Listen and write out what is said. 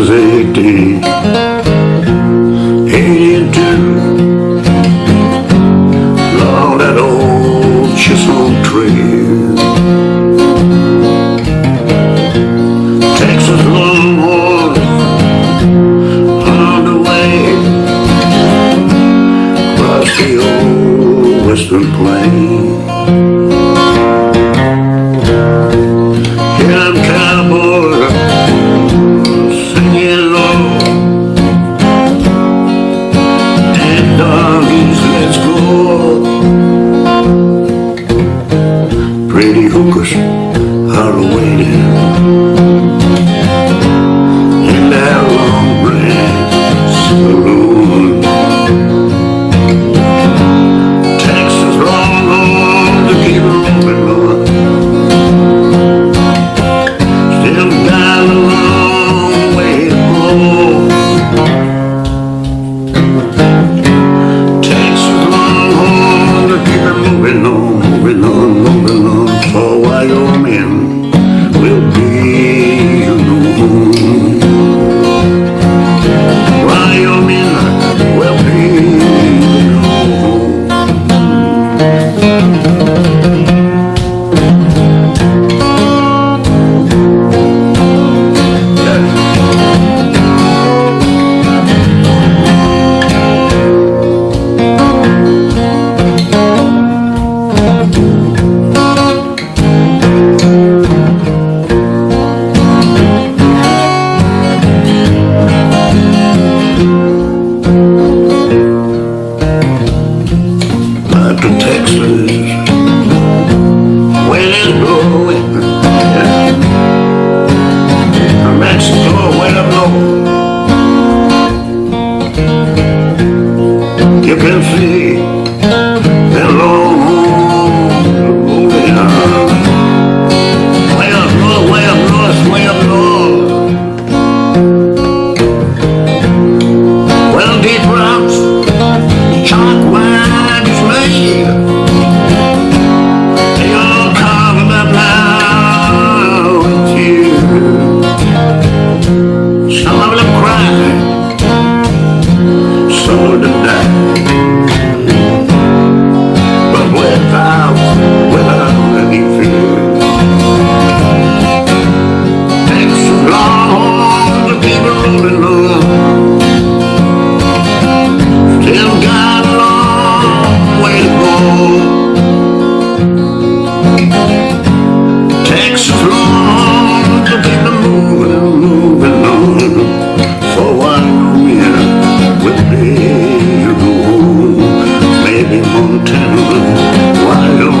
was 80 82 Love that old chisel tree. Texas Longhorn On the way. Across the old western plains Babylon moontown, wild